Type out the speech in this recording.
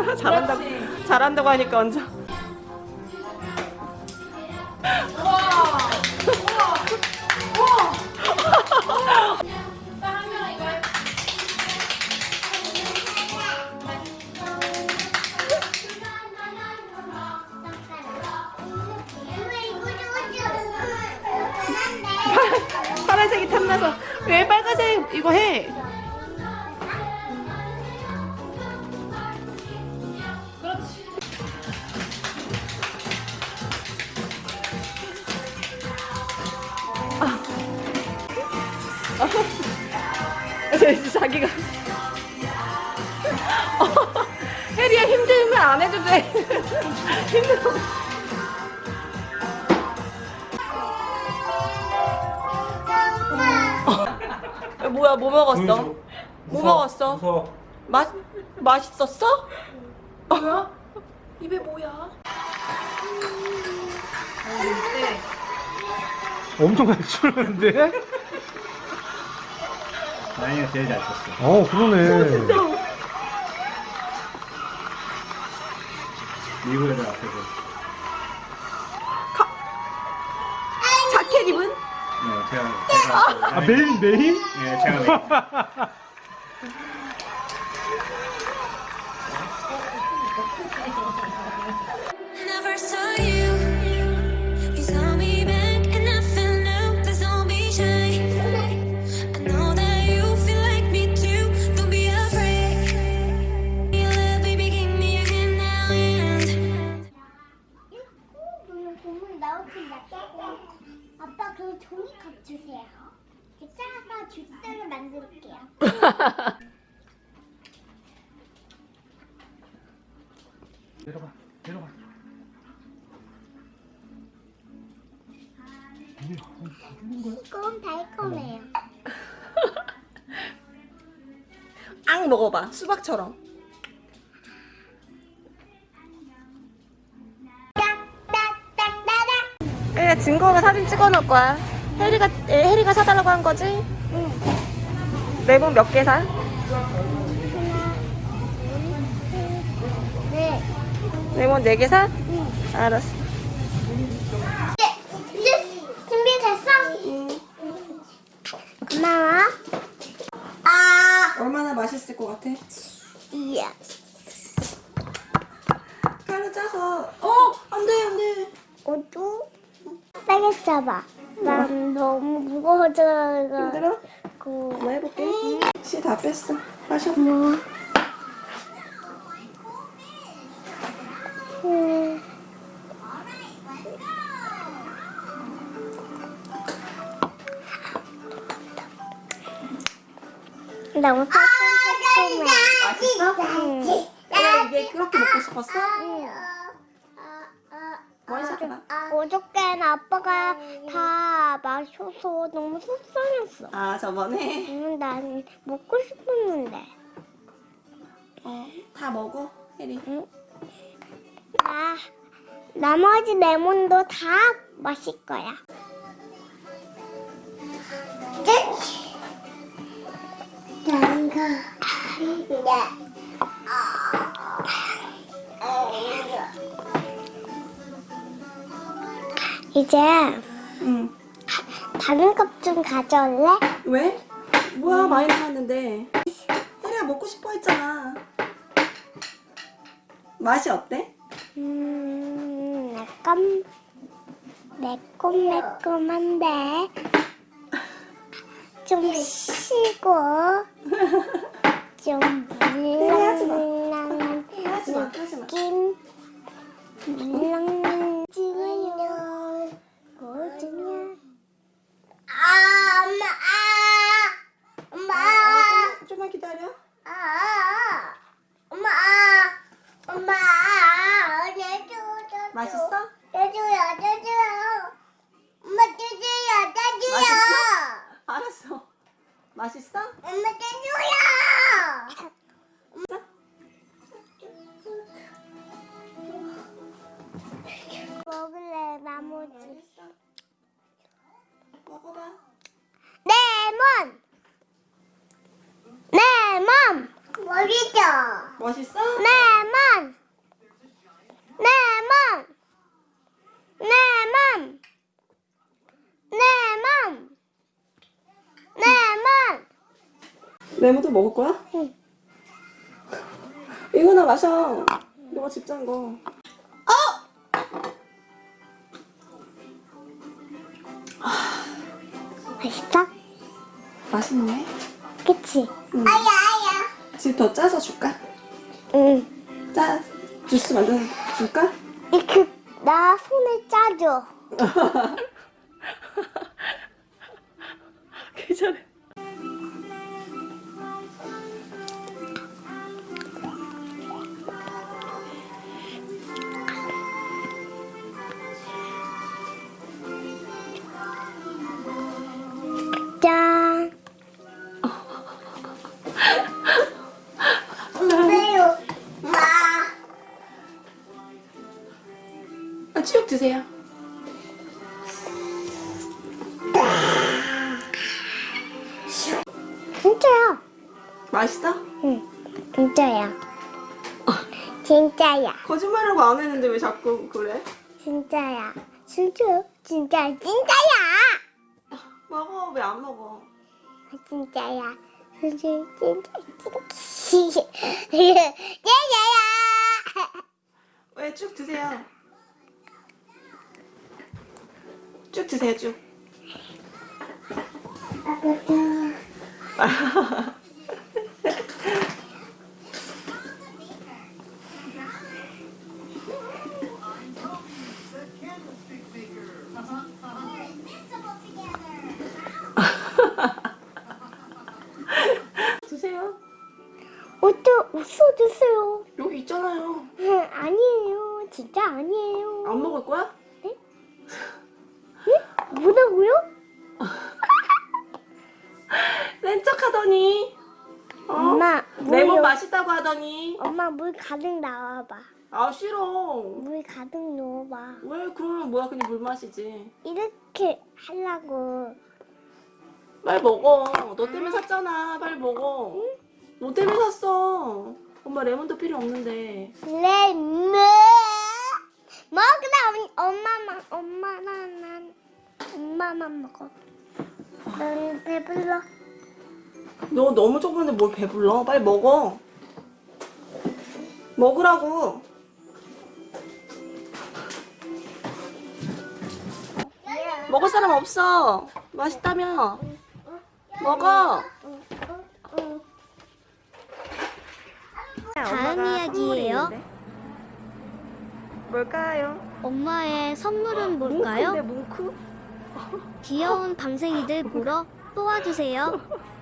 잘한다고 그렇지. 잘한다고 하니까 해. 파란색이 탐나서 왜 빨간색 이거 해? 자기가 어, 혜리야 힘들면 안 해도 돼 힘들어 야, 뭐야 뭐 먹었어? 뭐 먹었어? 무서워. 맛 맛있었어? 뭐야? 입에 뭐야? 엄청 많이 추는데? 나영이가 제일 잘 췄어. 어, 그러네. 미국 애들 앞에서. 자켓 입은? 네, 제가, 제가. 아, 메인, 메인? 네, 제가 메인. Never saw you. You 주스를 만들게요. 내려가, 내려가. 이건 달콤해요. 앙 먹어봐 수박처럼. 혜리가 증거로 사진 찍어 놓을 거야 혜리가 에, 혜리가 사달라고 한 거지? 레몬 몇 개 사? 네. 레몬 네 개 사? 알았어 이제 준비됐어? 고마워. 아, 얼마나 맛있을 것 같아? 이야. 가루 짜서 어! 안돼 안돼 어두? 세게 잡아. 난 너무 무거워져. 힘들어? 그, 한번 해볼게 씨 다 뺐어 마셔 뭐. 음. 너무 달콤해. 맛있어? 응. 왜 이게 그렇게 먹고 싶었어? 응. 원샷해봐 어저께는 아빠가 다 마셔서 너무 속상했어. 아 저번에 응, 난 먹고 싶었는데. 어, 다 먹어 혜리 응. 나 나머지 레몬도 다 마실 거야. 난가. 네. 이제 응. 다른 컵 좀 가져올래? 왜? 뭐야 많이 남았는데. 혜리가 먹고 싶어 했잖아. 맛이 어때? 음, 약간 매콤매콤한데. 좀 시고 좀 물랑물랑한 하지마 하지마. 물랑 먹었어? 쭈쭈야 쭈쭈야 엄마 쭈쭈야 쭈쭈야 알았어. 맛있어? 엄마 쭈쭈야 먹을래 나머지. 레몬 레몬 멋있죠? 멋있어? 레몬 레몬 레몬 레몬도 먹을 거야? 응. 이거나 마셔. 너가 집짠 거. 맛있어? 맛있네. 그치? 응. 아야 아야 지금 더 짜서 줄까? 응 짜 주스 만들어 줄까? 이렇게 나 손에 짜줘 괜찮아. 쭉 드세요. 진짜야 맛있어? 응 진짜야 진짜야 거짓말하고 안 했는데 왜 자꾸 그래? 진짜야 진짜 진짜 진짜야 먹어. 왜 안 먹어? 진짜야 진짜 진짜 진짜야 왜 쭉 드세요. 쭉 드세요, 쭉. 드 하더니. 엄마 물 가득 나와봐. 아, 싫어. 물 가득 넣어봐. 왜 그러면 뭐야? 그냥 물 마시지. 이렇게 하려고. 빨리 먹어. 너 때문에 샀잖아. 빨리 먹어. 너 때문에 샀어. 엄마 레몬도 필요 없는데. 레몬! 먹으라 엄마만 엄마만 난 엄마만 먹어. 난 배불러. 너 너무 조금인데 뭘 배불러? 빨리 먹어 먹으라고 먹을 사람 없어 맛있다며 먹어 다음 이야기예요. 뭘까요? 엄마의 선물은 뭘까요? 뭉크인데 뭉크? 귀여운 방생이들 보러 또 와주세요.